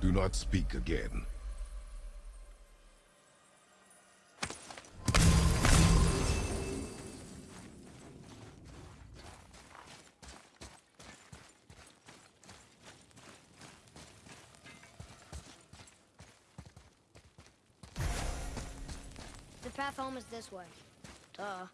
Do not speak again. The path home is this way. Duh.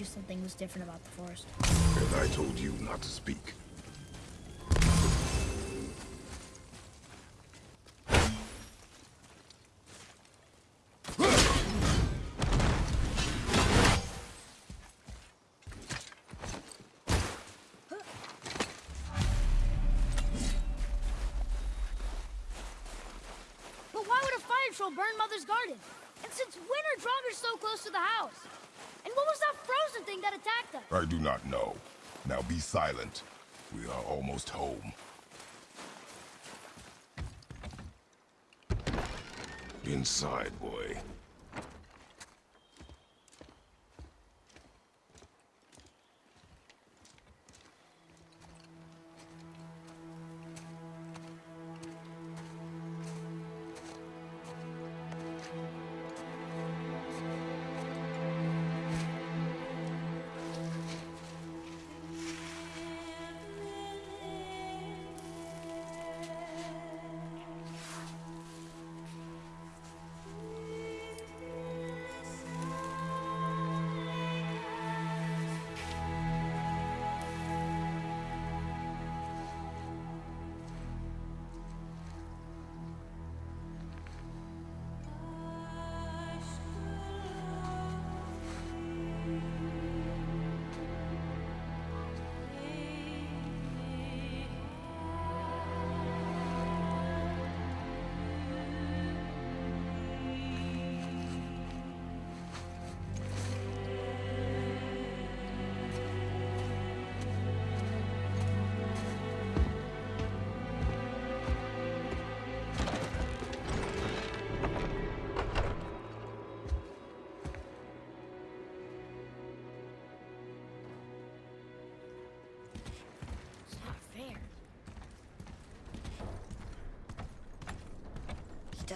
You something was different about the forest. And I told you not to speak. But why would a fire troll burn Mother's garden? And since when are Draugr so close to the house? What was that frozen thing that attacked us? I do not know. Now be silent. We are almost home. Inside, boy.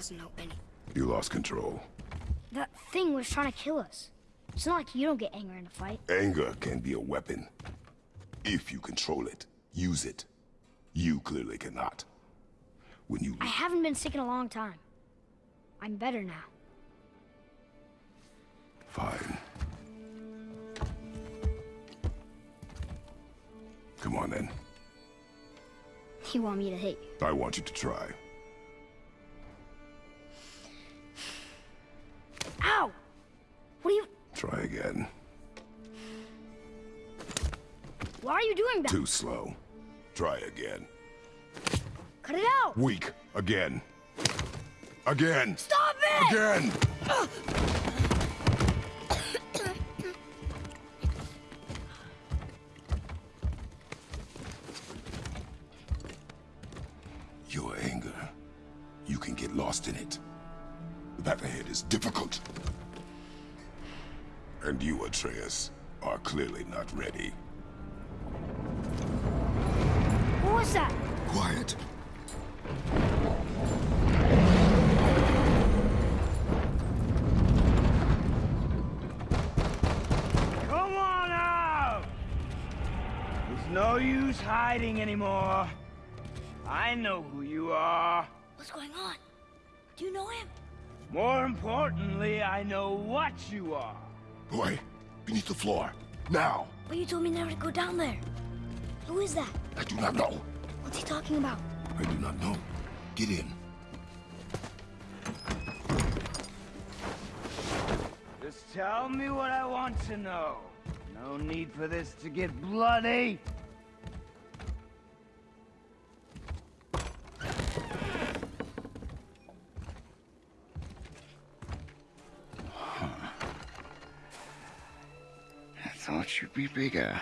Doesn't know any. You lost control. That thing was trying to kill us. It's not like you don't get anger in a fight. Anger can be a weapon. If you control it, use it. You clearly cannot. When you... I haven't been sick in a long time. I'm better now. Fine. Come on then. You want me to hit you? I want you to try. Ow! What are you... Try again. Why are you doing that? Too slow. Try again. Cut it out! Weak. Again. Again. Stop it! Again! Atreus, are clearly not ready. What was that? Quiet. Come on out! There's no use hiding anymore. I know who you are. What's going on? Do you know him? More importantly, I know what you are. Boy, beneath the floor. Now! But you told me never to go down there. Who is that? I do not know. What's he talking about? I do not know. Get in. Just tell me what I want to know. No need for this to get bloody. Be bigger.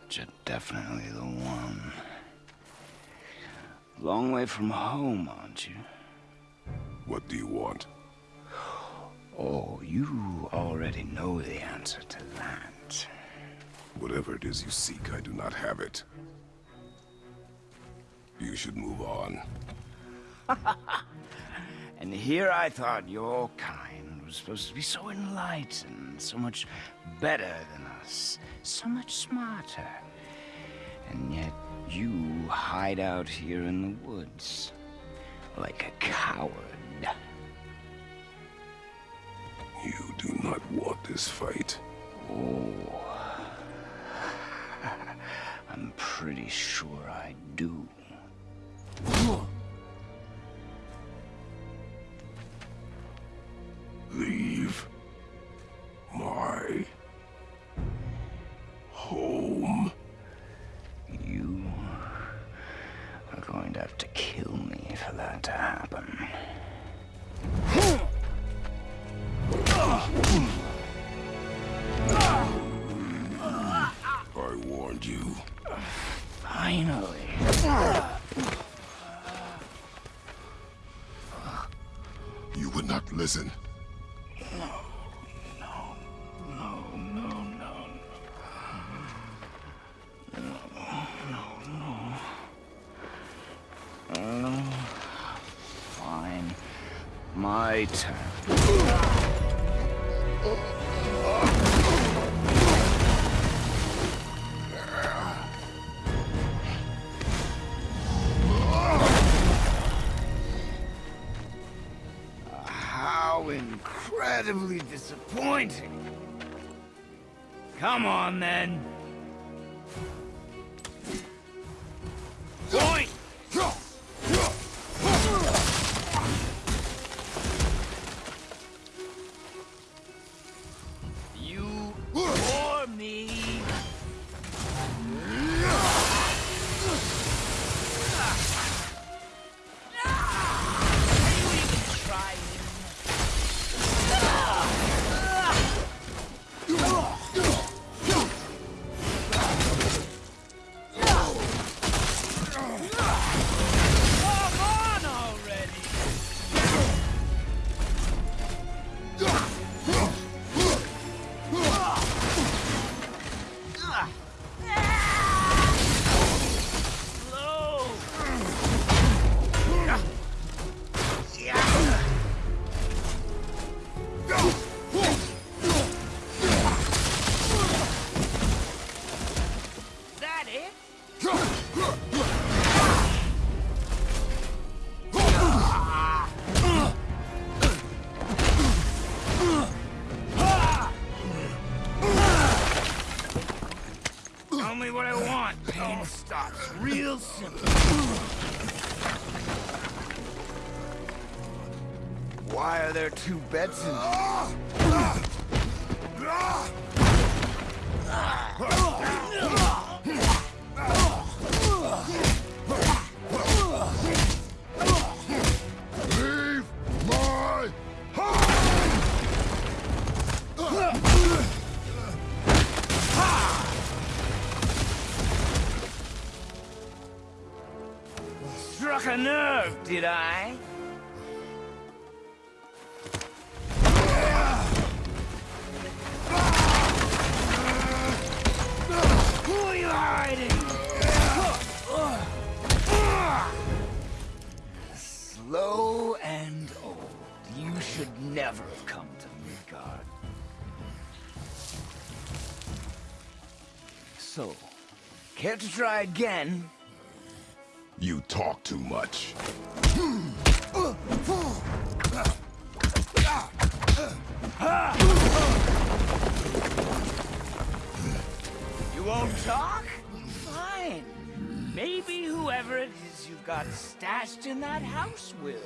But you're definitely the one. Long way from home, aren't you? What do you want? Oh, you already know the answer to that. Whatever it is you seek, I do not have it. You should move on. And here I thought your kind was supposed to be so enlightened, so much better than us, so much smarter. And yet you hide out here in the woods like a coward. You do not want this fight. Oh. I'm pretty sure I do. Not listen. No, no, no. No, no, no. Uh, fine. My turn. Disappointing. Come on, then. Go! There two beds in Leave my house! Struck a nerve, did I? Care to try again? You talk too much. You won't talk? Fine. Maybe whoever it is you've got stashed in that house will.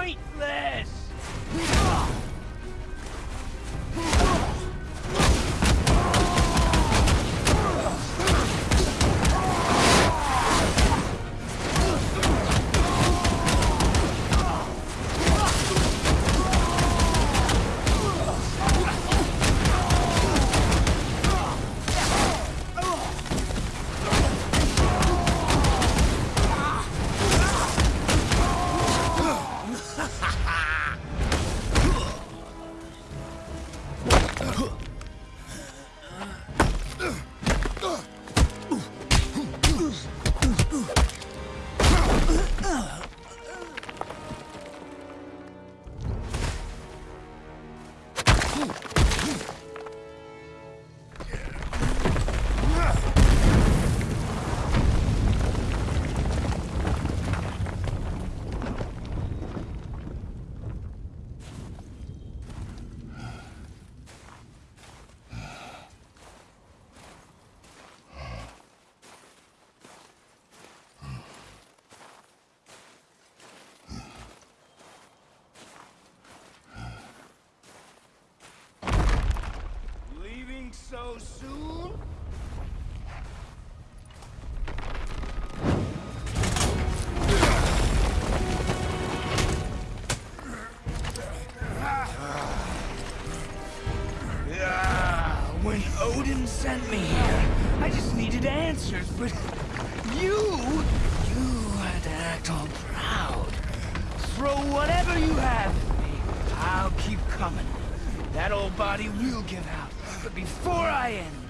Pointless!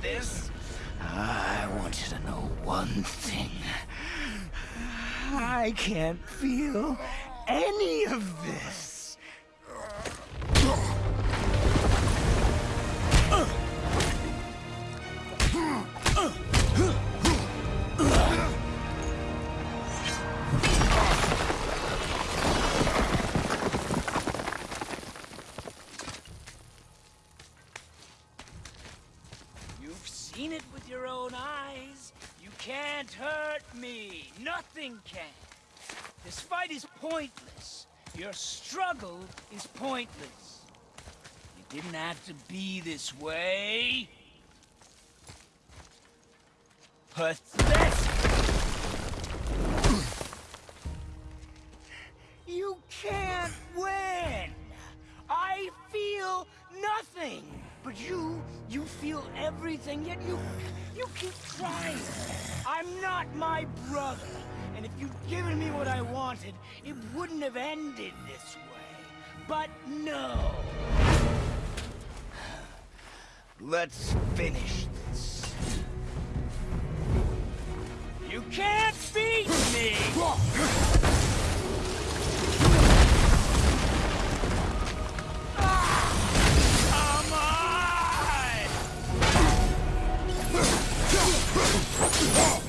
This, I want you to know one thing. I can't feel any of this. Fight is pointless. Your struggle is pointless. You didn't have to be this way. Pathetic! You can't win! I feel nothing! But you, you feel everything, yet you, you keep trying. I'm not my brother, and if you'd given me what I wanted, it wouldn't have ended this way. But no. Let's finish this. You can't beat me! Ha!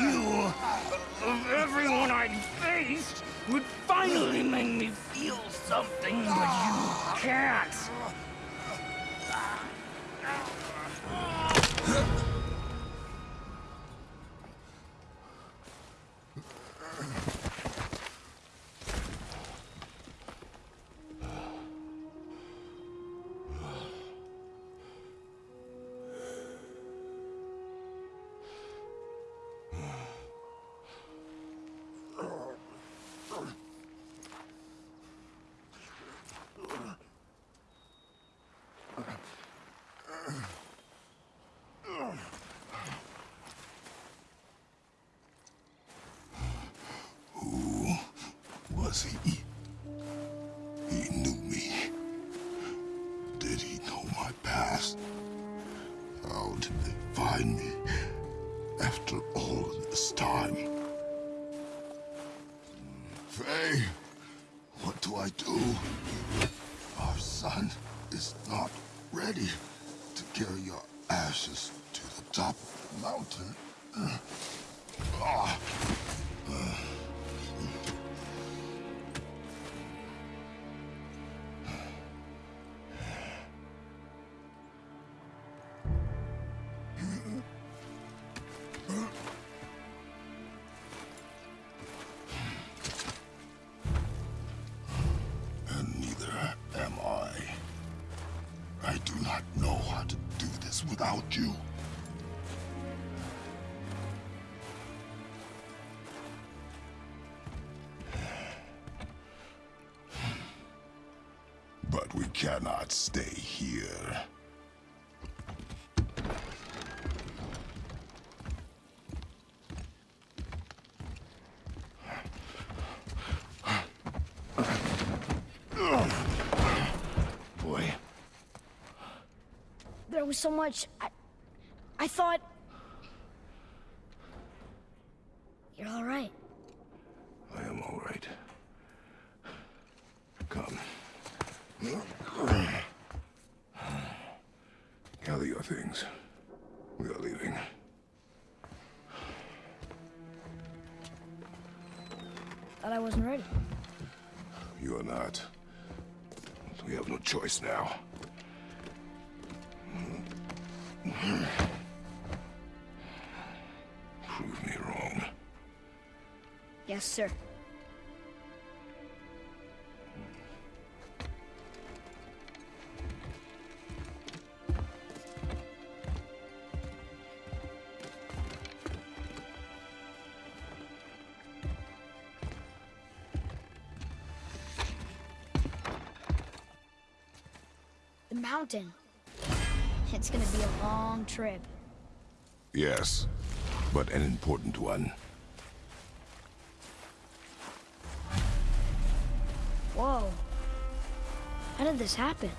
You, of everyone I'd faced, would finally make me feel something, but you can't. He? He knew me. Did he know my past? How did they find me after all this time? Cannot stay here. Boy, There was so much. I, I thought. You're all right. I am all right. Come. Gather your things. We are leaving. Thought I wasn't ready. You are not. We have no choice now. Prove me wrong. Yes, sir. Mountain. It's gonna be a long trip. Yes, but an important one. Whoa. How did this happen?